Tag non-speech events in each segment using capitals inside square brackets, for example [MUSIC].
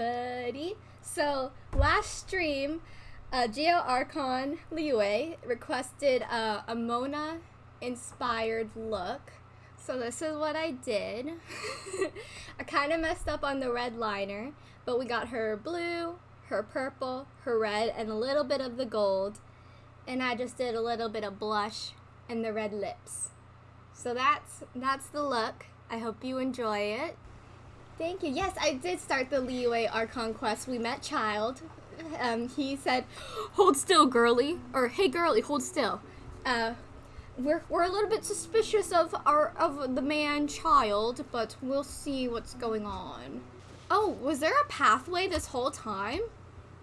everybody. So last stream, uh, Geo Archon Liue requested uh, a Mona inspired look. So this is what I did. [LAUGHS] I kind of messed up on the red liner, but we got her blue, her purple, her red, and a little bit of the gold. And I just did a little bit of blush and the red lips. So that's that's the look. I hope you enjoy it. Thank you. Yes, I did start the Liyue Archon quest. We met Childe. Um, he said, "Hold still, girly," or "Hey, girly, hold still." Uh, we're we're a little bit suspicious of our of the man Childe, but we'll see what's going on. Oh, was there a pathway this whole time? [LAUGHS]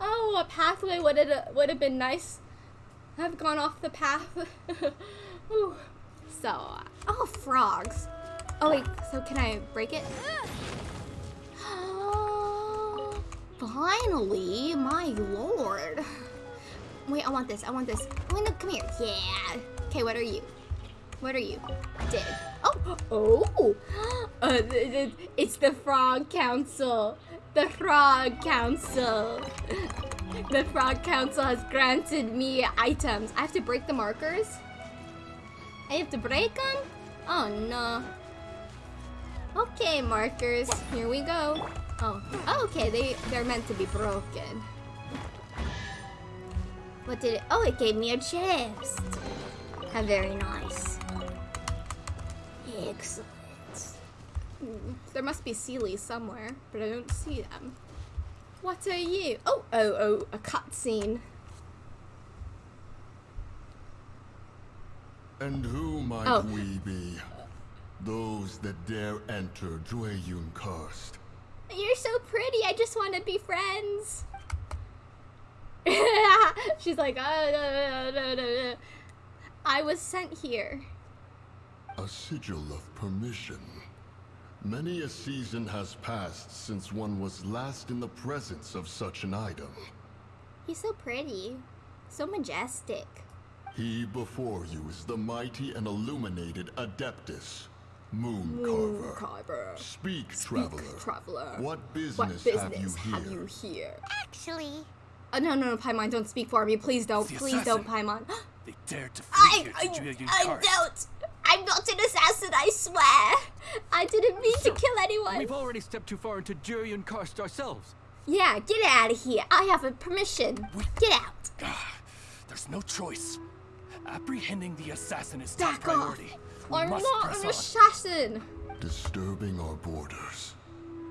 oh, a pathway would have would have been nice. I've gone off the path. [LAUGHS] So, oh, frogs. Oh wait, so can I break it? [GASPS] Finally, my lord. Wait, I want this. I want this. Oh, no, come here. Yeah. Okay, what are you? What are you? Dig. Oh, [GASPS] oh. [GASPS] Uh, it's the Frog Council. The Frog Council. [LAUGHS] The Frog Council has granted me items. I have to break the markers? I have to break them? Oh no. Okay, markers. Here we go. Oh, oh okay. They they're meant to be broken. What did it? Oh, it gave me a chest. How very nice. Excellent. Hmm, there must be Seelies somewhere, but I don't see them. What are you? Oh, oh, oh, a cutscene. And who might oh. we be? Those that dare enter Jueyun Karst. You're so pretty, I just want to be friends. [LAUGHS] She's like, oh, no, no, no, I was sent here. A sigil of permission. Many a season has passed since one was last in the presence of such an item. He's so pretty. So majestic. He before you is the mighty and illuminated Adeptus, Moon, Moon Carver. Carver. Speak, Speak traveler. traveler. What business, what business have, you here? have you here? Actually... Oh, no, no, no, Paimon, don't speak for me. Please don't. The Please assassin. don't, Paimon. [GASPS] they dared to I, I, I don't. I'm not an assassin, I swear. I didn't mean so, to kill anyone. We've already stepped too far into Jueyun Karst ourselves. Yeah, get out of here. I have a permission. We... Get out. Ah, there's no choice. Apprehending the assassin is top priority. We I'm not an assassin. Disturbing our borders.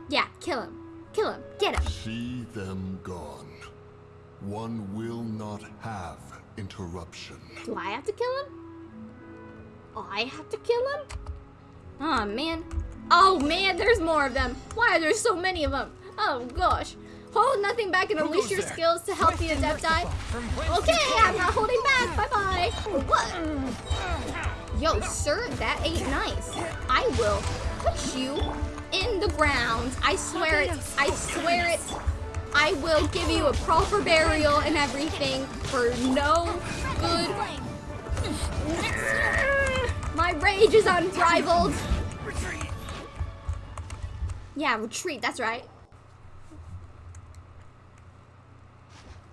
Yeah, kill him. Kill him. Get him. See them gone. One will not have interruption. Do I have to kill him? Oh, I have to kill him? Oh, man. Oh, man, there's more of them. Why are there so many of them? Oh, gosh. Hold nothing back and unleash your there? skills to help the Adepti. Okay, I'm not holding back. Bye-bye. What? Yo, sir, that ain't nice. I will put you in the ground. I swear it. I swear it. I will give you a proper burial and everything for no good. My rage is unrivaled. Yeah, retreat, that's right.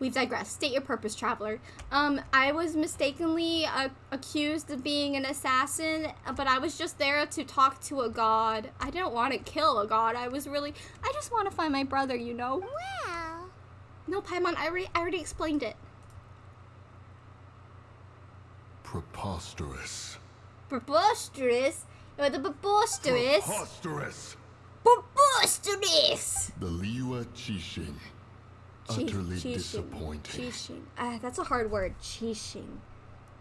We've digressed. State your purpose, traveler. Um, I was mistakenly uh, accused of being an assassin, but I was just there to talk to a god. I didn't want to kill a god. I was really, I just want to find my brother, you know? Well. No, Paimon, I already, I already explained it. Preposterous. Preposterous? Or the preposterous? Preposterous. Preposterous! The Liyue Qixing utterly disappointing. Uh, that's a hard word. Qixing.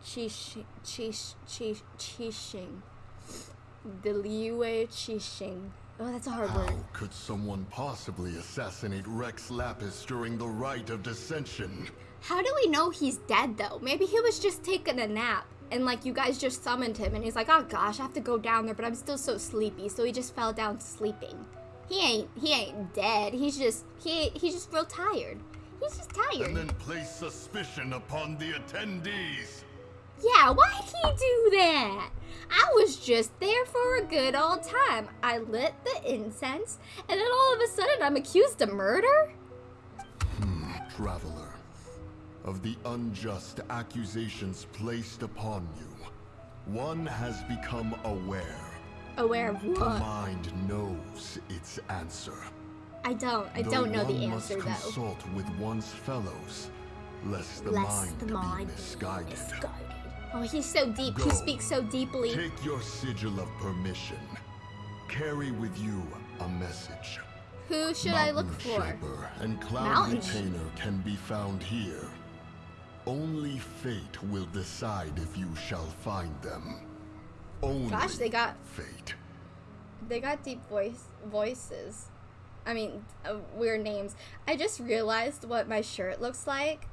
Qixing. Qixing. Qixing. The Liyue Qixing. Oh, that's a hard How word. How could someone possibly assassinate Rex Lapis during the Rite of Descension? How do we know he's dead, though? Maybe he was just taking a nap. And, like, you guys just summoned him. And he's like, oh, gosh, I have to go down there. But I'm still so sleepy. So he just fell down sleeping. He ain't he ain't dead. He's just he he's just real tired. He's just tired. And then place suspicion upon the attendees. Yeah, why'd he do that? I was just there for a good old time. I lit the incense, and then all of a sudden I'm accused of murder? Hmm, Traveler, of the unjust accusations placed upon you, one has become aware. Aware of The mind knows its answer. I don't. I Though don't know the one answer must though. consult with one's fellows, lest the Lest mind the be mind misguided. misguided. Oh, he's so deep. Go. He speaks so deeply. Take your sigil of permission. Carry with you a message. Who should I look Mountain for? Shaper and Cloud Mountain Retainer can be found here. Only fate will decide if you shall find them. Only Gosh, they got fate. they got deep voice voices. I mean, uh, weird names. I just realized what my shirt looks like.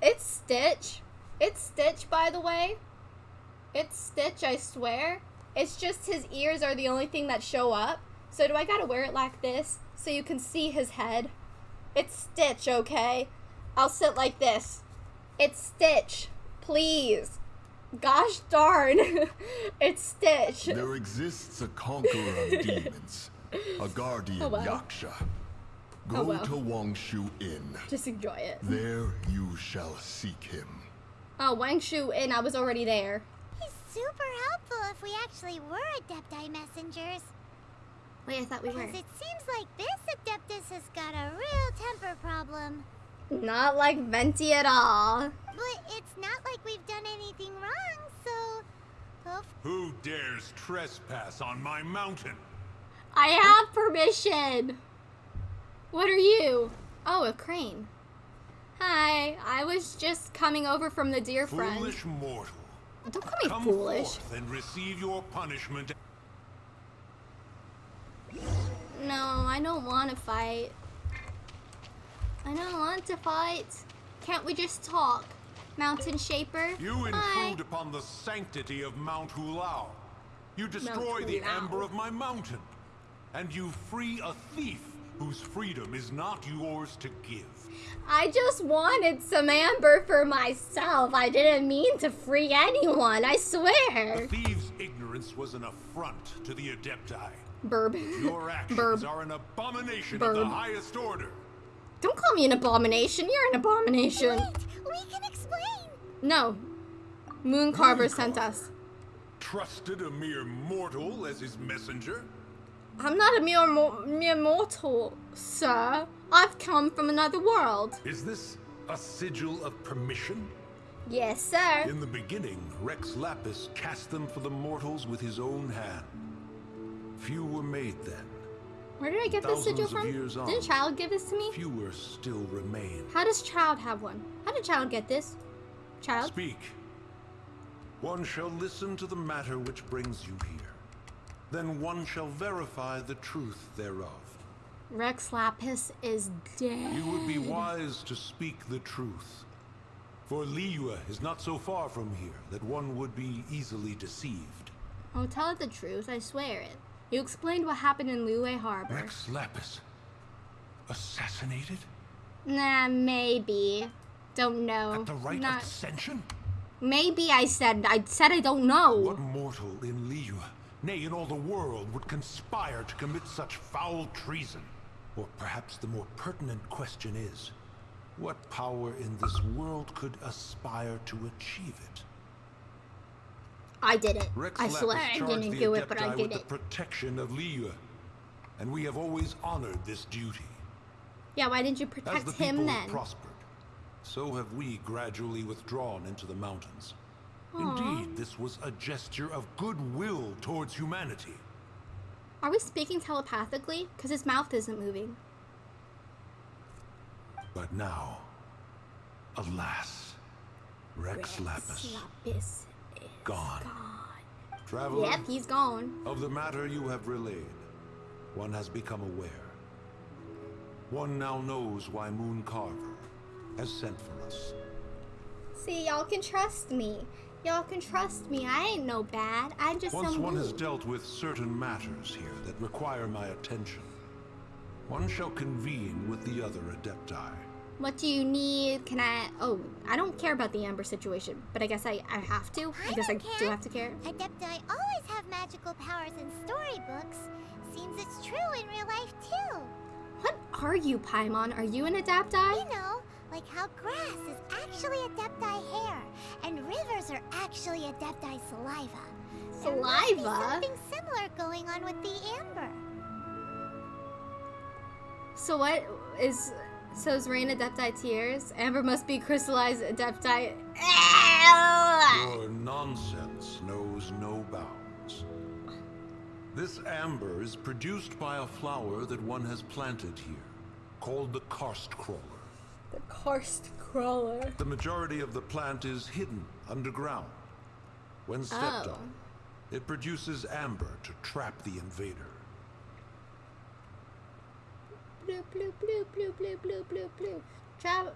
It's Stitch. It's Stitch, by the way. It's Stitch, I swear. It's just his ears are the only thing that show up. So do I gotta wear it like this so you can see his head? It's Stitch, okay? I'll sit like this. It's Stitch. Please. Gosh darn. [LAUGHS] it's Stitch. There exists a conqueror of [LAUGHS] demons, a guardian Oh, wow. Yaksha. Oh, Go Oh, wow. to Wangshu Inn. Just enjoy it. There you shall seek him. Oh, Wangshu Inn. I was already there. He's super helpful if we actually were Adepti messengers. Wait, I thought we were. Because it seems like this Adeptus has got a real temper problem. Not like Venti at all. But it's not like we've done anything wrong, so... Well, Who dares trespass on my mountain? I have permission. What are you? Oh, a crane. Hi, I was just coming over from the deer friend. Foolish mortal. Don't call me Come foolish. forth and receive your punishment. No, I don't want to fight. I don't want to fight. Can't we just talk? Mountain Shaper? You Hi. intrude upon the sanctity of Mount Hulao. You destroy the Hulao. ember of my mountain. And you free a thief whose freedom is not yours to give. I just wanted some amber for myself. I didn't mean to free anyone, I swear. The swear. thieves' ignorance was an affront to the Adepti. Burb. Your [LAUGHS] actions Burb. are an abomination of the highest order. Don't call me an abomination. You're an abomination. wait, we can explain. No. Moon Carver sent us. Trusted a mere mortal as his messenger? I'm not a mere, mo- mere mortal, sir. I've come from another world. Is this a sigil of permission? Yes, sir. In the beginning, Rex Lapis cast them for the mortals with his own hand. Few were made then. Where did I get this sigil from? Didn't Childe give this to me? Fewer still remain. How does Childe have one? How did Childe get this? Childe? Speak. One shall listen to the matter which brings you here. Then one shall verify the truth thereof. Rex Lapis is dead. You would be wise to speak the truth. For Liyue is not so far from here that one would be easily deceived. Oh, tell it the truth, I swear it. You explained what happened in Liyue Harbor. Rex Lapis. Assassinated? Nah, maybe. Don't know. At the right Not- of dissension? Maybe I said I said I don't know. What mortal in Liyue, nay, in all the world, would conspire to commit such foul treason? Or perhaps the more pertinent question is, what power in this world could aspire to achieve it? I did it. Rex I Lapis swear I didn't do it, but I did it. protection of Liyue, and we have always honored this duty. Yeah, why didn't you As protect the him people then? prospered, so have we gradually withdrawn into the mountains. Aw. Indeed, this was a gesture of goodwill towards humanity. Are we speaking telepathically? Because his mouth isn't moving. But now, alas, Rex Lapis, Lapis is gone. gone. Traveler, Yep, he's gone. of the matter you have relayed, one has become aware. One now knows why Moon Carver has sent for us. See, y'all can trust me. Y'all can trust me. I ain't no bad. I'm just Once some one has dealt with certain matters here that require my attention, one shall convene with the other Adepti. What do you need? Can I? Oh, I don't care about the Amber situation, but I guess I, I have to. I, I guess I do have to care. Adepti always have magical powers in storybooks. Seems it's true in real life too. What are you, Paimon? Are you an Adepti? You know, like how grass is actually Adepti hair, and rivers are actually Adepti saliva. There must be Saliva? something similar going on with the amber. So what is? So is Rain Adepti tears? Amber must be crystallized Adepti. Your nonsense knows no bounds. This amber is produced by a flower that one has planted here, called the karst crawler. The karst crawler. The majority of the plant is hidden underground. When stepped Oh. on, it produces amber to trap the invader. Blue, blue, blue, blue, blue, blue, blue, blue. Tra-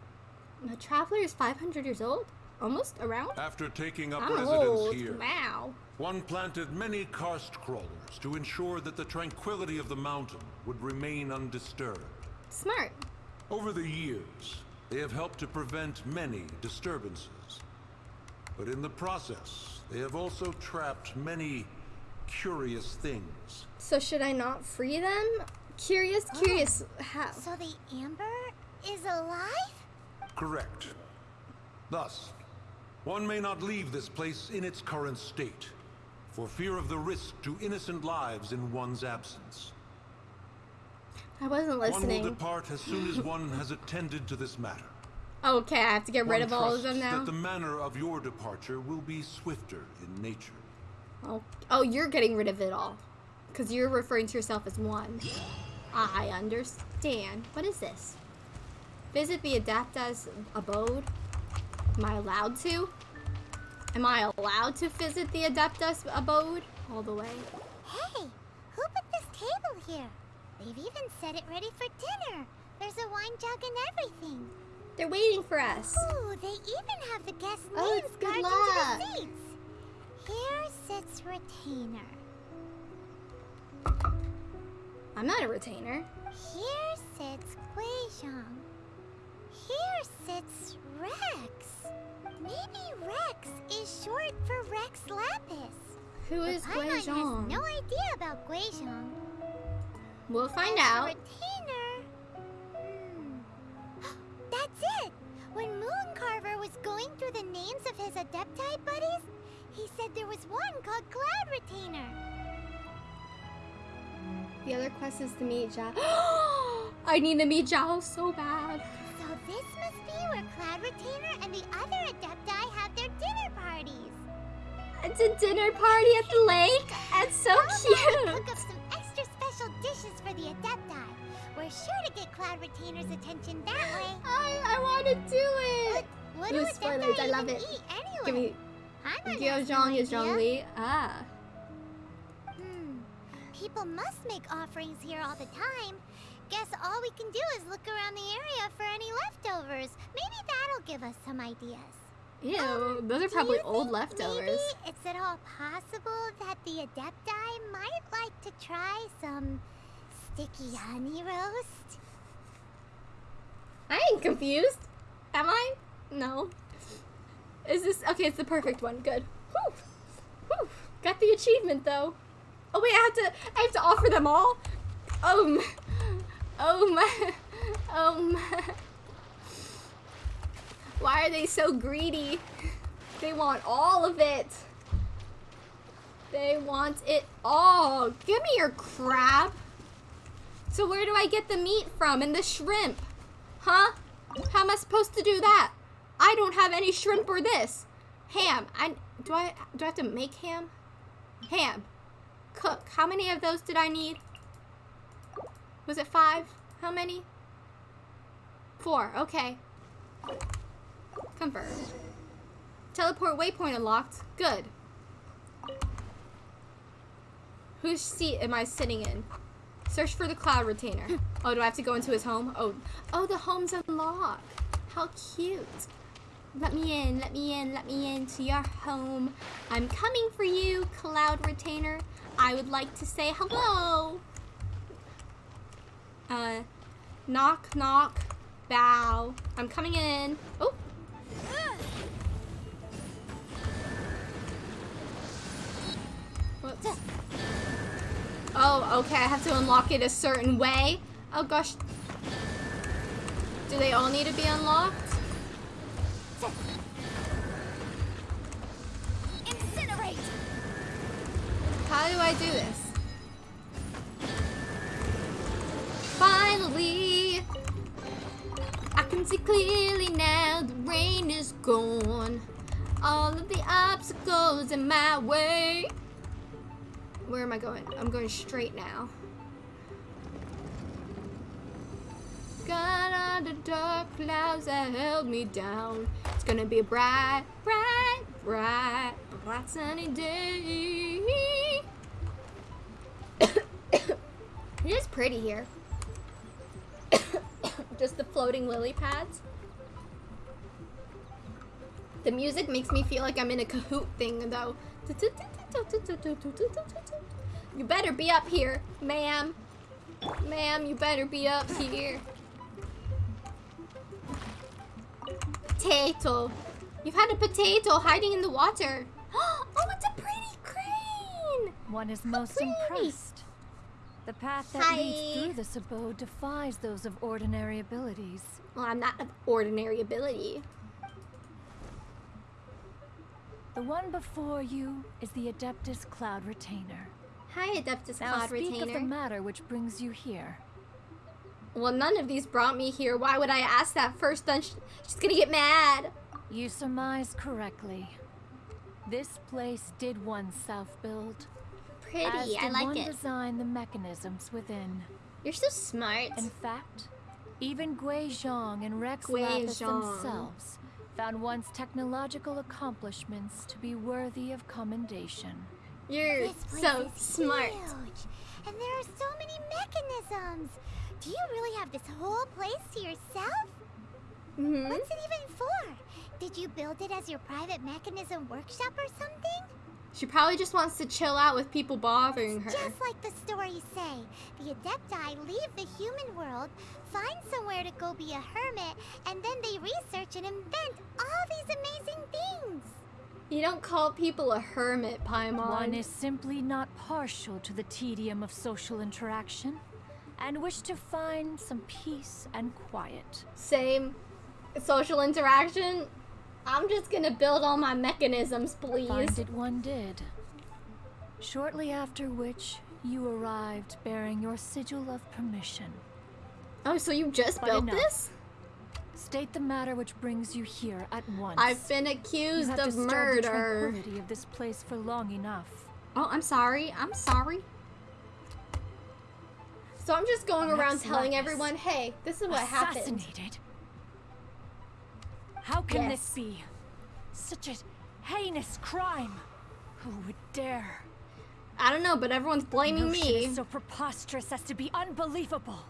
the traveler is 500 years old? Almost around? After taking up I'm residence old. here, Wow. one planted many karst crawlers to ensure that the tranquility of the mountain would remain undisturbed. Smart. Over the years, they have helped to prevent many disturbances. But in the process, they have also trapped many curious things. So should I not free them? Curious, oh. curious. How? So the amber is alive? Correct. Thus, one may not leave this place in its current state, for fear of the risk to innocent lives in one's absence. I wasn't listening. One will depart as soon as one has attended to this matter. Okay, I have to get rid of all of them now. that the manner of your departure will be swifter in nature. Oh, oh, you're getting rid of it all. Because you're referring to yourself as one. I understand. What is this? Visit the Adapta's abode? Am I allowed to? Am I allowed to visit the Adeptus abode? All the way. Hey, who put this table here? They've even set it ready for dinner. There's a wine jug and everything. They're waiting for us. Ooh, they even have the guest Oh, names carved into the seats. Here sits retainer. I'm not a retainer. Here sits Guizhong. Here sits Rex. Maybe Rex is short for Rex Lapis. Who is Paimon has Guizhong? no idea about Guizhong. We'll find As out. Retainer. Hmm. [GASPS] That's it! When Mooncarver was going through the names of his Adepti buddies, he said there was one called Cloud Retainer. The other quest is to meet Zhao. [GASPS] I need to meet Zhao so bad. So this must be where Cloud Retainer and the other Adepti have their dinner parties. It's a dinner party at the [LAUGHS] lake. It's so How about we cute. cook up some extra special dishes for the Adepti? We're sure to get Cloud Retainer's attention that way. [GASPS] I, I want to do it. What Ooh, do spoilers, I love it. eat anyway? Give me Guizhong is Zhongli. Ah. People must make offerings here all the time. Guess all we can do is look around the area for any leftovers. Maybe that'll give us some ideas. Ew, um, those are probably old leftovers. Maybe it's at all possible that the Adepti might like to try some sticky honey roast? I ain't confused. Am I? No. Is this okay? It's the perfect one. Good. Whew. Whew. Got the achievement though. Oh wait, I have to. I have to offer them all. Um. Oh. Oh my. Why are they so greedy? They want all of it. They want it all. Give me your crab. So where do I get the meat from and the shrimp? Huh? How am I supposed to do that? I don't have any shrimp or this. Ham. I do I do I have to make ham? Ham. Cook. How many of those did I need? Was it five? How many? Four. Okay. Confirmed. Teleport waypoint unlocked. Good. Whose seat am I sitting in? Search for the cloud retainer. [LAUGHS] Oh, do I have to go into his home? Oh, oh, the home's unlocked. How cute. Let me in, let me in, let me into your home. I'm coming for you, cloud retainer. I would like to say hello. Uh, knock, knock. Bow. I'm coming in. Oh. Oh, okay. I have to unlock it a certain way. Oh gosh. Do they all need to be unlocked? How do I do this? Finally, I can see clearly now. The rain is gone. All of the obstacles in my way. Where am I going? I'm going straight now. Got all the dark clouds that held me down. It's gonna be a bright, bright, bright, bright sunny day. it is pretty here. [COUGHS] Just the floating lily pads. The music makes me feel like I'm in a Kahoot thing, though. You better be up here, ma'am. Ma'am, you better be up here. Potato. You've had a potato hiding in the water. [GASPS] Oh, it's a pretty crane. One is most impressed. The path that Hi. leads through this abode defies those of ordinary abilities. Well, I'm not of ordinary ability. The one before you is the Adeptus Cloud Retainer. Hi, Adeptus Now Cloud speak of the matter which brings you here. Well, none of these brought me here. Why would I ask that first? Then she's gonna get mad. You surmise correctly. This place did once self-build. Pretty, I like one it. design the mechanisms within. You're so smart. In fact, even Guizhong and Rex Gui Lapis Zhang. themselves found one's technological accomplishments to be worthy of commendation. You're so smart. huge, and there are so many mechanisms. Do you really have this whole place to yourself? hmm What's it even for? Did you build it as your private mechanism workshop or something? She probably just wants to chill out with people bothering her. Just like the stories say, the Adepti leave the human world, find somewhere to go be a hermit, and then they research and invent all these amazing things. You don't call people a hermit, Paimon. One is simply not partial to the tedium of social interaction and wish to find some peace and quiet. Same social interaction. I'm just gonna build all my mechanisms, please. Find it one did. Shortly after which, you arrived bearing your sigil of permission. Oh, so you just But built enough. this? State the matter which brings you here at once. I've been accused of disturbed the murder. tranquility of this place for long enough. Oh, I'm sorry. I'm sorry. So I'm just going around telling everyone, hey, this is what happened. Assassinated? How can Yes. this be? Such a heinous crime. Who would dare? I don't know, but everyone's blaming me. is so preposterous as to be unbelievable.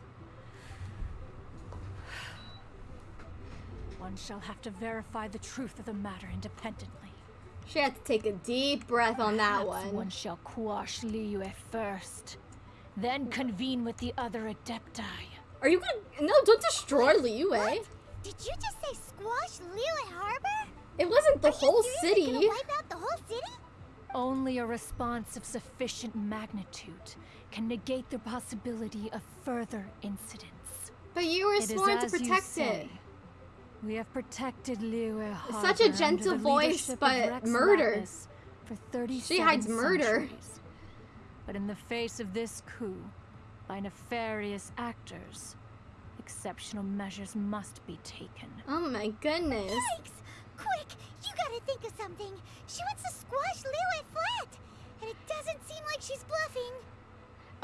One shall have to verify the truth of the matter independently. She had to take a deep breath on that Perhaps one. one shall quash Liyue first, then convene with the other Adepti. Are you gonna? No, don't destroy Liu, eh? Did you just say squash Liyue Harbor? It wasn't the Are you whole seriously city. Gonna wipe out the whole city? Only a response of sufficient magnitude can negate the possibility of further incidents. But you were sworn to as you protect say. it. We have protected Liyue Harbor Such a gentle voice, but Rex murder. For 30 She hides murder. Centuries. But in the face of this coup, by nefarious actors, exceptional measures must be taken. Oh my goodness. Yikes! Quick, you gotta think of something. She wants to squash Liyue flat, and it doesn't seem like she's bluffing.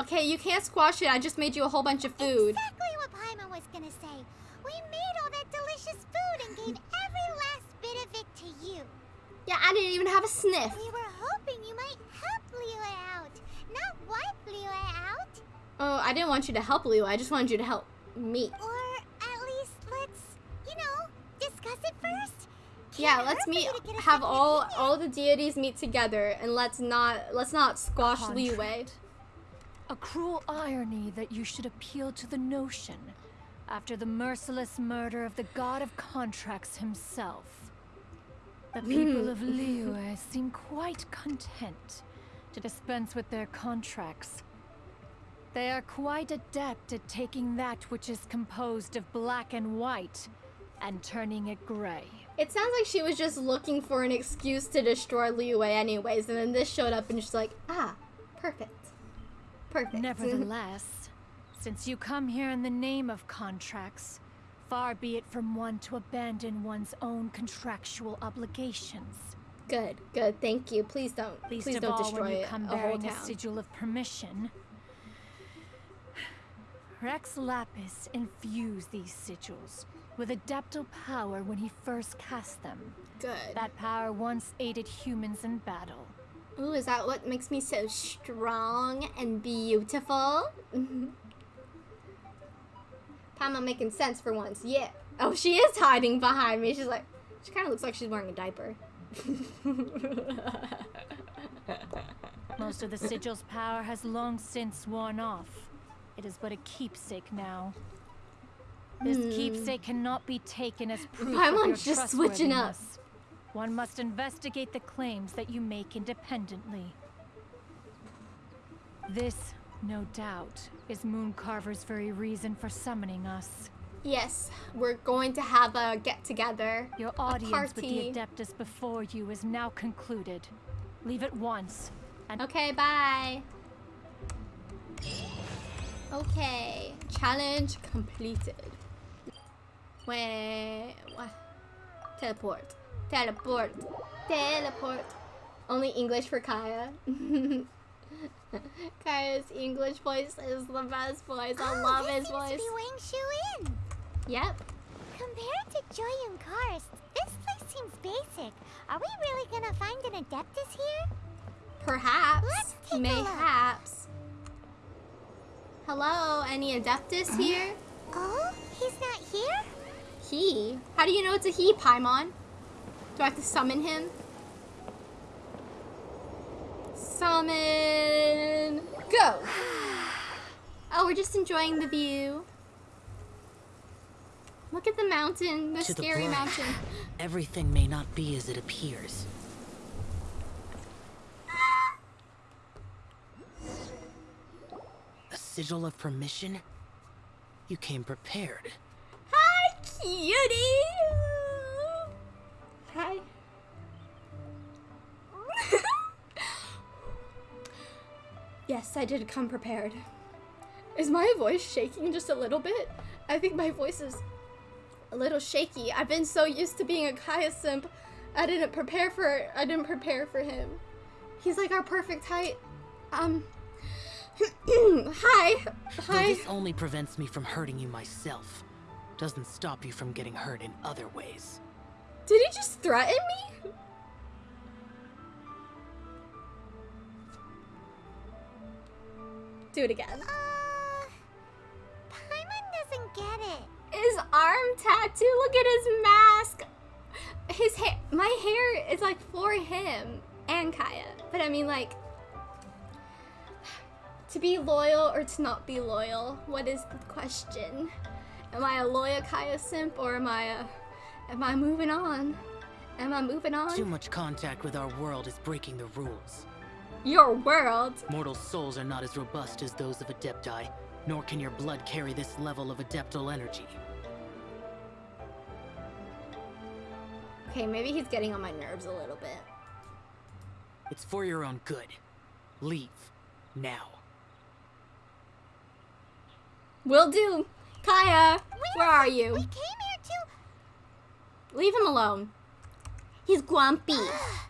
Okay, you can't squash it. I just made you a whole bunch of food. Exactly what Paimon was gonna say. We made all that delicious food and gave every last bit of it to you. Yeah, I didn't even have a sniff. We were hoping you might help Liyue out, not wipe Liyue out. Oh, I didn't want you to help Liu. I just wanted you to help me. Or at least let's, you know, discuss it first. Yeah, Can't let's meet. you to get a Have all opinion. all the deities meet together, and let's not let's not squash Liu. Contract. A cruel irony that you should appeal to the notion after the merciless murder of the god of contracts himself. The mm. people of [LAUGHS] Liyue seem quite content to dispense with their contracts. They are quite adept at taking that which is composed of black and white and turning it gray. It sounds like she was just looking for an excuse to destroy Liu Wei anyways, and then this showed up and she's like, ah, perfect. Perfect. [LAUGHS] Nevertheless, since you come here in the name of contracts, far be it from one to abandon one's own contractual obligations. good, good, thank you. Please don't. Least please don't all destroy when you it, come whole bearing a sigil of permission. Rex Lapis infused these sigils with adeptal power when he first cast them. Good. That power once aided humans in battle. Ooh, is that what makes me so strong and beautiful? [LAUGHS] Pama making sense for once. Yeah. Oh, she is hiding behind me. She's like, she kind of looks like she's wearing a diaper. [LAUGHS] Most of the sigil's power has long since worn off. It is but a keepsake now. This hmm. keepsake cannot be taken as proof of your Paimon's just switching up. One must investigate the claims that you make independently. This, no doubt, is Mooncarver's very reason for summoning us. yes, we're going to have a get together. Your audience with the Adeptus before you is now concluded. Leave at once, and Okay, bye. Okay, challenge completed. Wait, what? Teleport. Teleport. Teleport. Only English for Kaeya. [LAUGHS] Kaeya's English voice is the best voice. I Oh, love his voice. be Wang Shu in. Yep. Compared to Joy and Karst, this place seems basic. Are we really gonna find an Adeptus here? Perhaps. Let's take a look. Mayhaps. Hello, any Adeptus here? Oh, he's not here? He? How do you know it's a he, Paimon? Do I have to summon him? Summon. Go! [SIGHS] Oh, we're just enjoying the view. Look at the mountain, the To the scary blind, mountain. [SIGHS] Everything may not be as it appears. Sigil of permission? You came prepared. Hi, cutie! Hi. [LAUGHS] yes, I did come prepared. Is my voice shaking just a little bit? I think my voice is a little shaky. I've been so used to being a Kaeya simp, I didn't prepare for I didn't prepare for him. He's like our perfect height. Um Hi. [COUGHS] Hi. Though Hi. this only prevents me from hurting you myself, doesn't stop you from getting hurt in other ways. Did he just threaten me? Do it again. Uh, Paimon doesn't get it. His arm tattoo. Look at his mask. His hair. My hair is like for him and Kaeya. But I mean, like, to be loyal or to not be loyal. What is the question? Am I a loyal Kaeya simp or am I a? Am I moving on? Am I moving on? Too much contact with our world is breaking the rules. Your world. Mortal souls are not as robust as those of Adepti, nor can your blood carry this level of adeptal energy. Okay, maybe he's getting on my nerves a little bit. It's for your own good. Leave. Now. Will do. Kaeya, Wait where are you? We came here to. Leave him alone. He's grumpy. Ah,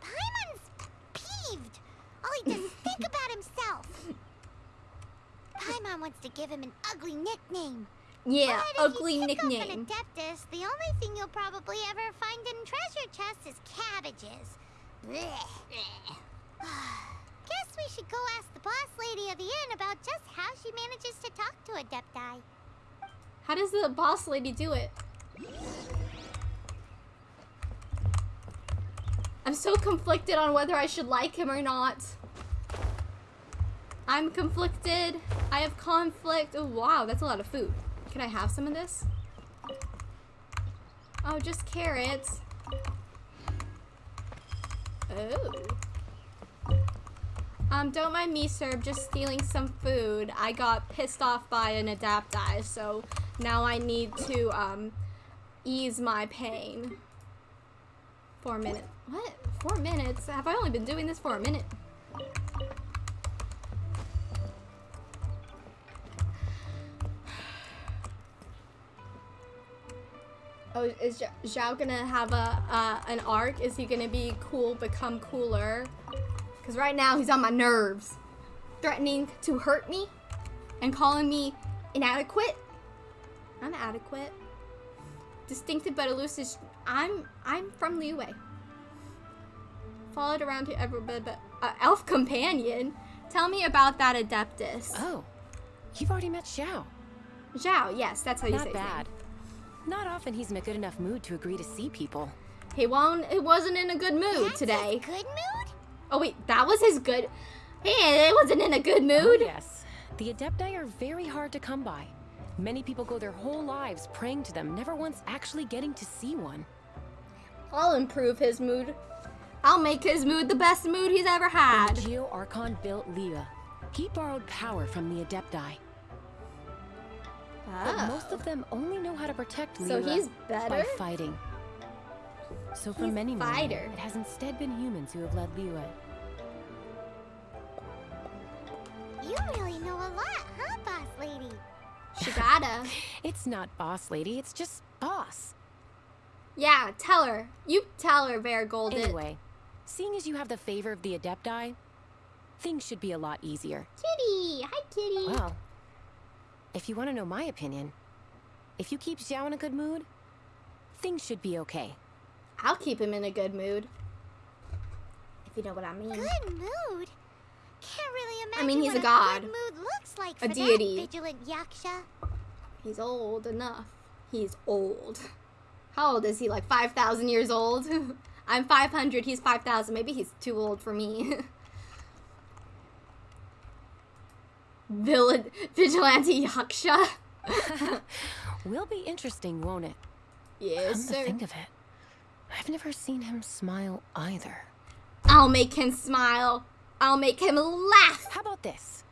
Paimon's peeved. All he does is [LAUGHS] think about himself. Paimon wants to give him an ugly nickname. Yeah, But if ugly you nickname. An Adeptus, the only thing you'll probably ever find in treasure chests is cabbages. Blech. [SIGHS] Ah. Guess we should go ask the boss lady of the inn about just how she manages to talk to Adepti. How does the boss lady do it? I'm so conflicted on whether I should like him or not. I'm conflicted. I have conflict. Oh, wow, that's a lot of food. Can I have some of this? Oh, just carrots. Oh. Um, don't mind me. I'm just stealing some food. I got pissed off by an adepti, so now I need to, um, ease my pain. Four minutes. What? Four minutes? Have I only been doing this for a minute? Oh, is Zhao gonna have a uh, an arc? Is he gonna be cool, become cooler? Because right now he's on my nerves, threatening to hurt me, and calling me inadequate. I'm adequate. Distinctive but elusive. I'm I'm from Liyue. Followed around to ever but but uh, elf companion. Tell me about that Adeptus. Oh, you've already met Xiao. Zhao, yes, that's how you say Not his bad. Not often he's in a good enough mood to agree to see people. He won't. He wasn't in a good mood That's today. his good mood? Oh wait, that was his good. He it wasn't in a good oh, mood. Oh, yes. The Adepti are very hard to come by. Many people go their whole lives praying to them, never once actually getting to see one. I'll improve his mood. I'll make his mood the best mood he's ever had. the Geo Archon built Liyue, he borrowed power from the Adepti. But Oh. most of them only know how to protect So Liyue he's by better? fighting. So for He's many millennia, fighter. it has instead been humans who have led Liyue. You really know a lot, huh, boss lady? [LAUGHS] She gotta. It's not boss lady, it's just boss. Yeah, tell her. You tell her, Verr Goldet. Anyway, seeing as you have the favor of the Adepti, things should be a lot easier. Kitty, hi Kitty. Well, if you want to know my opinion, if you keep Xiao in a good mood, things should be okay. I'll keep him in a good mood. If you know what I mean. Good mood? Can't really imagine I mean, he's what a god. good mood looks like A deity. vigilant yaksha. He's old enough. He's old. How old is he? Like 5,000 years old? [LAUGHS] I'm 500, he's 5,000. Maybe he's too old for me. [LAUGHS] Villain, vigilante Yaksha. [LAUGHS] Will be interesting, won't it? Yes, Come to sir. think of it, I've never seen him smile either. I'll make him smile. I'll make him laugh. How about this?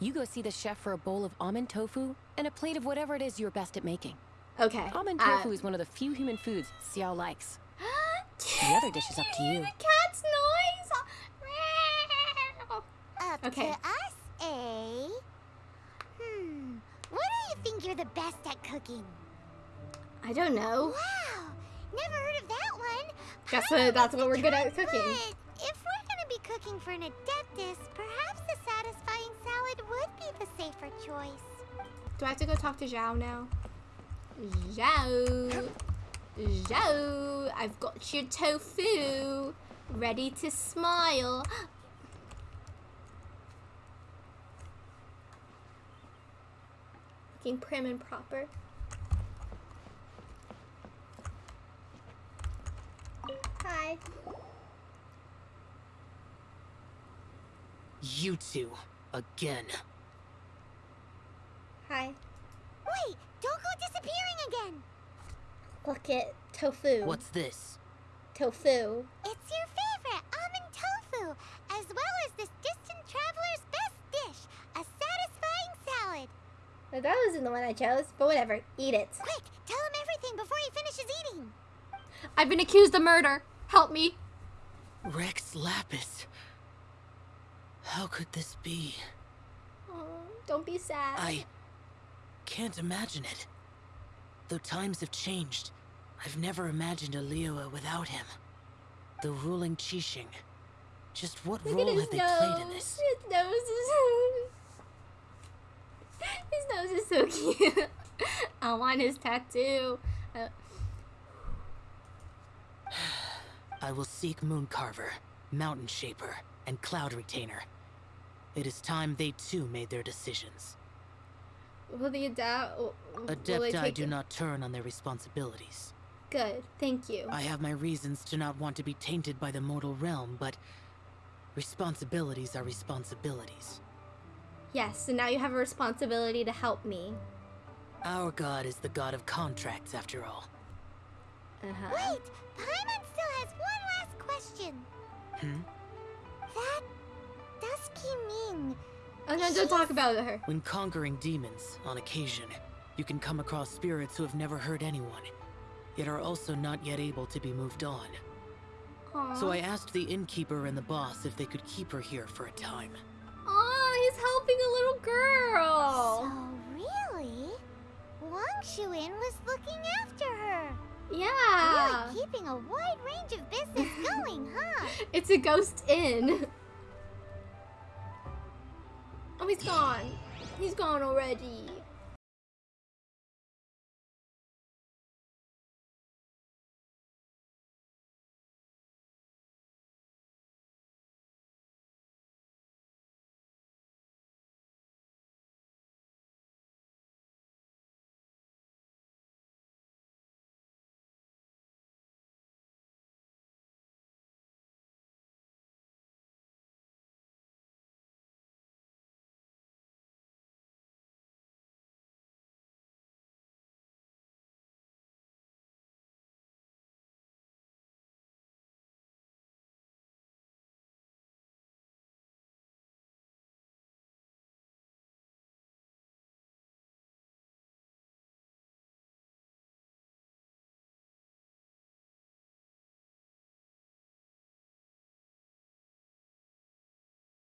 You go see the chef for a bowl of almond tofu and a plate of whatever it is you're best at making. Okay. Almond uh, tofu is one of the few human foods Xiao likes. [GASPS] The other dish is up to you. The cat's noise. Up Okay. to us, eh? Hmm. What do you think you're the best at cooking? I don't know. Wow. Never heard of that one. Guess what- that's what we're good at cooking. But if we're gonna be cooking for an adeptus, perhaps a satisfying salad would be the safer choice. Do I have to go talk to Zhao now? Zhao. Zhao. I've got your tofu. Ready to smile. Looking prim and proper. Hi. You two, again. Hi. Wait, don't go disappearing again. Look at tofu. What's this? tofu? It's your favorite almond tofu, as well as this distant traveler's best dish, a satisfying salad. Now, That wasn't the one I chose, but whatever. Eat it. Quick, tell him everything before he finishes eating. I've been accused of murder. Help me. Rex Lapis. How could this be? Oh, don't be sad. I can't imagine it. Though times have changed, I've never imagined a Liyue without him. The ruling Qixing. Just what Look role have they nose. played in this? His nose is. [LAUGHS] his nose is so [LAUGHS] cute. I want his tattoo. Uh, [SIGHS] I will seek Mooncarver, Mountain Shaper, and Cloud Retainer. It is time they too made their decisions. will the adapt? Will they Adepti do it? not turn on their responsibilities. Good. Thank you. I have my reasons to not want to be tainted by the mortal realm, but responsibilities are responsibilities. Yes. So now you have a responsibility to help me. Our god is the god of contracts, after all. Uh-huh. Wait, Paimon still has one last question. Hmm? That Dusky Ming. Oh no, don't talk about her. When conquering demons, on occasion, you can come across spirits who have never hurt anyone, yet are also not yet able to be moved on. Aww. So I asked the innkeeper and the boss if they could keep her here for a time. Aw, he's helping a little girl. So really, Wangshu Inn was looking after her. yeah. Really keeping a wide range of business [LAUGHS] going, huh? It's a ghost inn. He's gone. He's gone already.